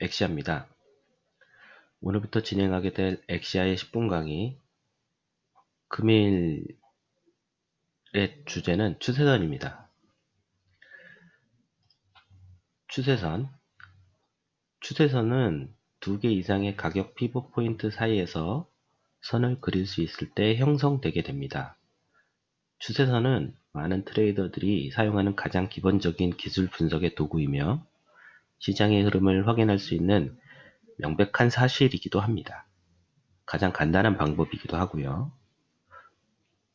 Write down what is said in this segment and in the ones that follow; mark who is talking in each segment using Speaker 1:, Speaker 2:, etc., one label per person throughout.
Speaker 1: 엑시아입니다. 오늘부터 진행하게 될 엑시아의 10분 강의 금일의 주제는 추세선입니다. 추세선 추세선은 두 개 이상의 가격 피벗 포인트 사이에서 선을 그릴 수 있을 때 형성되게 됩니다. 추세선은 많은 트레이더들이 사용하는 가장 기본적인 기술 분석의 도구이며 시장의 흐름을 확인할 수 있는 명백한 사실이기도 합니다. 가장 간단한 방법이기도 하고요.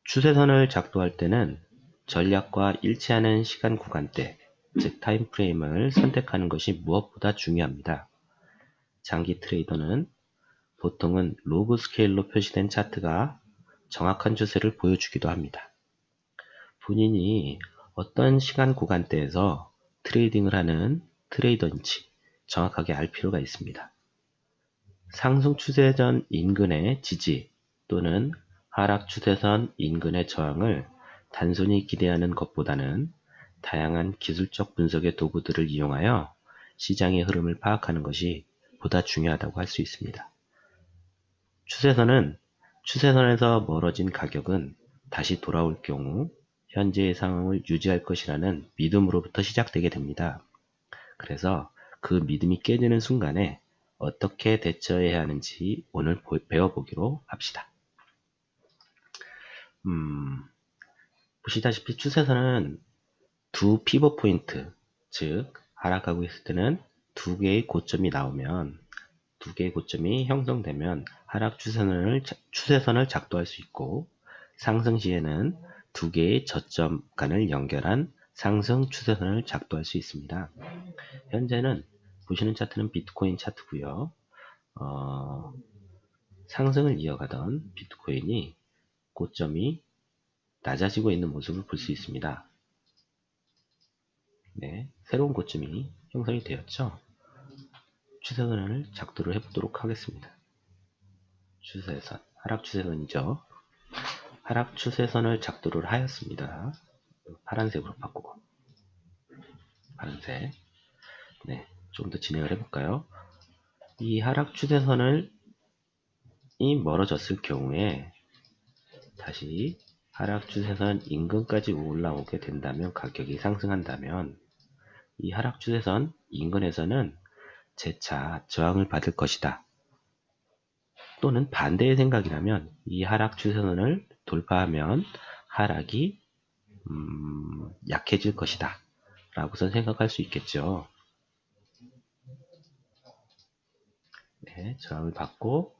Speaker 1: 추세선을 작도할 때는 전략과 일치하는 시간 구간대, 즉 time frame을 선택하는 것이 무엇보다 중요합니다. 장기 trader는 보통은 로그 스케일로 표시된 차트가 정확한 추세를 보여주기도 합니다. 본인이 어떤 시간 구간대에서 트레이딩을 하는 트레이더인지 정확하게 알 필요가 있습니다. 상승 추세전 인근의 지지 또는 하락 추세선 인근의 저항을 단순히 기대하는 것보다는 다양한 기술적 분석의 도구들을 이용하여 시장의 흐름을 파악하는 것이 보다 중요하다고 할 수 있습니다. 추세선은 추세선에서 멀어진 가격은 다시 돌아올 경우 현재의 상황을 유지할 것이라는 믿음으로부터 시작되게 됩니다. 그래서 그 믿음이 깨지는 순간에 어떻게 대처해야 하는지 오늘 배워보기로 합시다. 음, 보시다시피 추세선은 두 피벗 포인트, 즉 하락하고 있을 때는 두 개의 고점이 나오면 두 개의 고점이 형성되면 하락 추세선을, 추세선을 작도할 수 있고 상승 시에는 두 개의 저점 간을 연결한 상승 추세선을 작도할 수 있습니다. 현재는 보시는 차트는 비트코인 차트고요. 어, 상승을 이어가던 비트코인이 고점이 낮아지고 있는 모습을 볼 수 있습니다. 네, 새로운 고점이 형성이 되었죠. 추세선을 작도를 해보도록 하겠습니다. 추세선, 하락 추세선이죠. 하락 추세선을 작도를 하였습니다. 파란색으로 바꾸고 파란색 네, 좀 더 진행을 해볼까요? 이 하락 추세선을 이 멀어졌을 경우에 다시 하락 추세선 인근까지 올라오게 된다면 가격이 상승한다면 이 하락 추세선 인근에서는 재차 저항을 받을 것이다. 또는 반대의 생각이라면 이 하락 추세선을 돌파하면 하락이 음, 약해질 것이다. 라고선 생각할 수 있겠죠. 네, 저항을 받고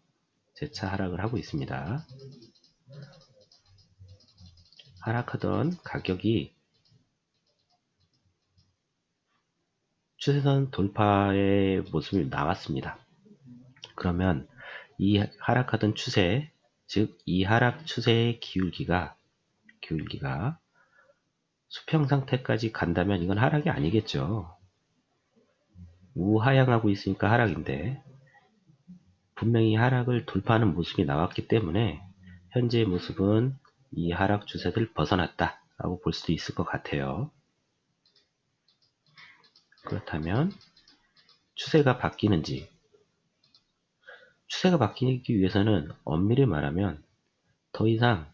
Speaker 1: 재차 하락을 하고 있습니다. 하락하던 가격이 추세선 돌파의 모습이 나왔습니다. 그러면 이 하락하던 추세, 즉 이 하락 추세의 기울기가 기울기가 수평 상태까지 간다면 이건 하락이 아니겠죠. 우하향하고 있으니까 하락인데 분명히 하락을 돌파하는 모습이 나왔기 때문에 현재의 모습은 이 하락 추세를 벗어났다 라고 볼 수도 있을 것 같아요. 그렇다면 추세가 바뀌는지 추세가 바뀌기 위해서는 엄밀히 말하면 더 이상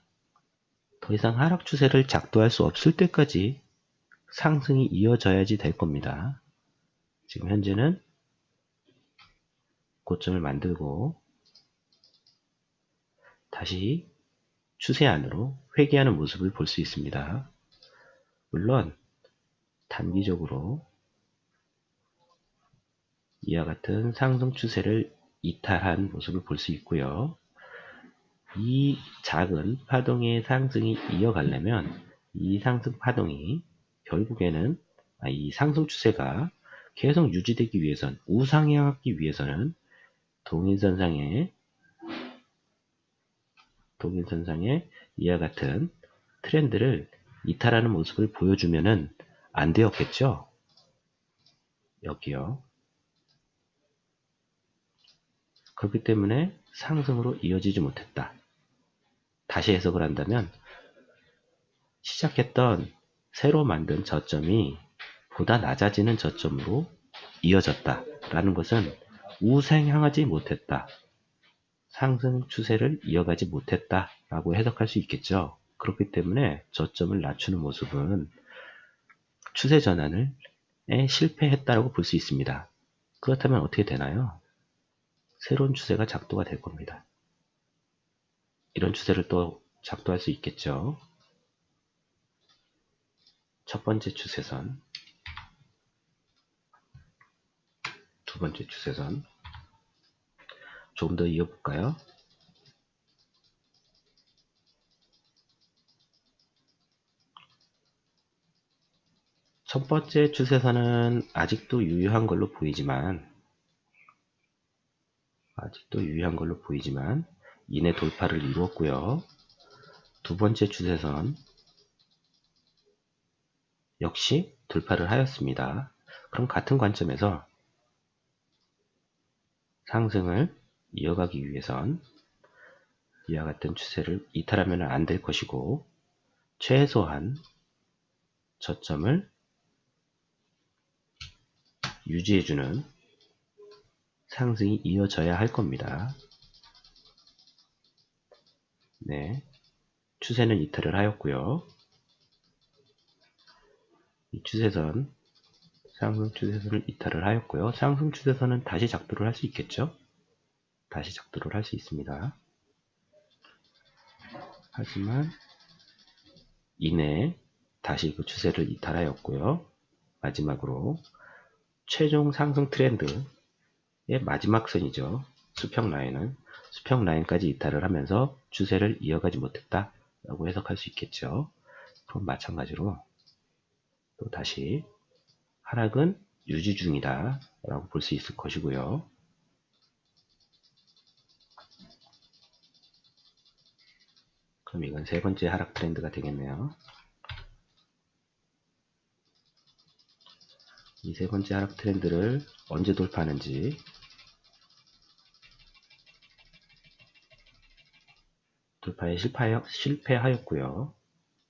Speaker 1: 더 이상 하락 추세를 작도할 수 없을 때까지 상승이 이어져야지 될 겁니다. 지금 현재는 고점을 만들고 다시 추세 안으로 회귀하는 모습을 볼 수 있습니다. 물론 단기적으로 이와 같은 상승 추세를 이탈한 모습을 볼 수 있고요. 이 작은 파동의 상승이 이어가려면 이 상승 파동이 결국에는 아, 이 상승 추세가 계속 유지되기 위해선 우상향하기 위해서는 동일선상에 동일선상에 이와 같은 트렌드를 이탈하는 모습을 보여주면은 안 되었겠죠? 여기요. 그렇기 때문에 상승으로 이어지지 못했다. 다시 해석을 한다면 시작했던 새로 만든 저점이 보다 낮아지는 저점으로 이어졌다 라는 것은 우상향하지 못했다. 상승 추세를 이어가지 못했다 라고 해석할 수 있겠죠. 그렇기 때문에 저점을 낮추는 모습은 추세 전환을 실패했다라고 볼 수 있습니다. 그렇다면 어떻게 되나요? 새로운 추세가 작도가 될 겁니다. 이런 추세를 또 작도할 수 있겠죠. 첫 번째 추세선, 두 번째 추세선, 조금 더 이어볼까요? 첫 번째 추세선은 아직도 유효한 걸로 보이지만 아직도 유효한 걸로 보이지만 이내 돌파를 이루었고요. 두 번째 추세선 역시 돌파를 하였습니다. 그럼 같은 관점에서 상승을 이어가기 위해선 이와 같은 추세를 이탈하면 안 될 것이고 최소한 저점을 유지해주는 상승이 이어져야 할 겁니다. 네, 추세는 이탈을 하였고요. 이 추세선, 상승 추세선을 이탈을 하였고요. 상승 추세선은 다시 작도를 할 수 있겠죠? 다시 작도를 할 수 있습니다. 하지만 이내 다시 그 추세를 이탈하였고요. 마지막으로 최종 상승 트렌드의 마지막 선이죠. 수평 라인은 수평 라인까지 이탈을 하면서 추세를 이어가지 못했다 라고 해석할 수 있겠죠. 그럼 마찬가지로 또 다시 하락은 유지 중이다 라고 볼 수 있을 것이고요. 그럼 이건 세 번째 하락 트렌드가 되겠네요. 이 세 번째 하락 트렌드를 언제 돌파하는지 돌파에 실패하였, 실패하였고요.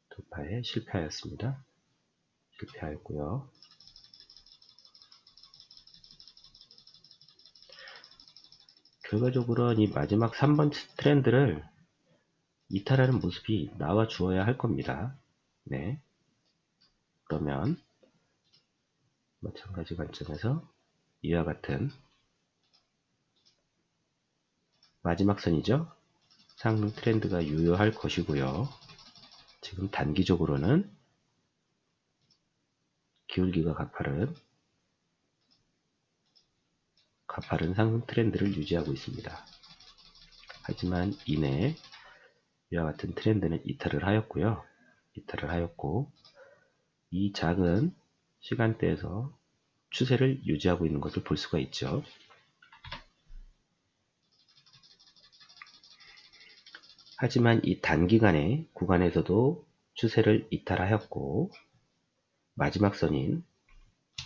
Speaker 1: 돌파에 실패하였습니다. 실패하였고요. 결과적으로는 이 마지막 3번 트렌드를 이탈하는 모습이 나와 주어야 할 겁니다. 네. 그러면 마찬가지 관점에서 이와 같은 마지막 선이죠. 상승 트렌드가 유효할 것이고요. 지금 단기적으로는 기울기가 가파른 가파른 상승 트렌드를 유지하고 있습니다. 하지만 이내 이와 같은 트렌드는 이탈을 하였고요. 이탈을 하였고 이 작은 시간대에서 추세를 유지하고 있는 것을 볼 수가 있죠. 하지만 이 단기간의 구간에서도 추세를 이탈하였고 마지막 선인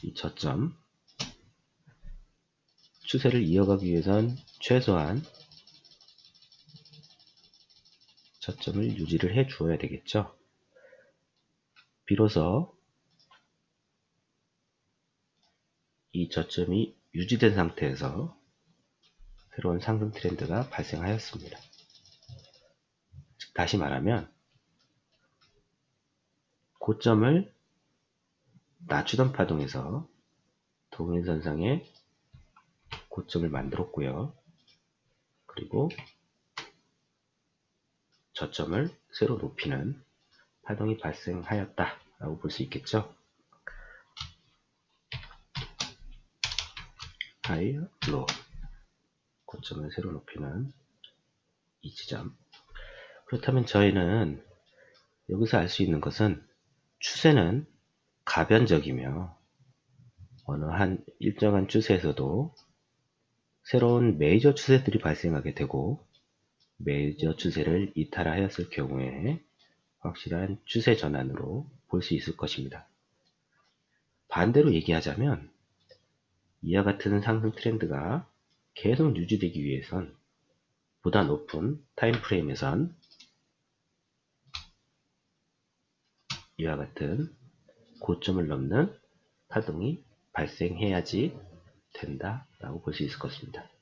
Speaker 1: 이 저점 추세를 이어가기 위해선 최소한 저점을 유지를 해 주어야 되겠죠. 비로소 이 저점이 유지된 상태에서 새로운 상승 트렌드가 발생하였습니다. 즉 다시 말하면 고점을 낮추던 파동에서 동일선상에 고점을 만들었고요. 그리고 저점을 새로 높이는 파동이 발생하였다 라고 볼 수 있겠죠. 하이, 로 고점을 새로 높이는 이 지점 그렇다면 저희는 여기서 알 수 있는 것은 추세는 가변적이며 어느 한 일정한 추세에서도 새로운 메이저 추세들이 발생하게 되고 메이저 추세를 이탈하였을 경우에 확실한 추세 전환으로 볼 수 있을 것입니다. 반대로 얘기하자면 이와 같은 상승 트렌드가 계속 유지되기 위해선 보다 높은 타임프레임에선 이와 같은 고점을 넘는 파동이 발생해야지 된다라고 볼 수 있을 것입니다.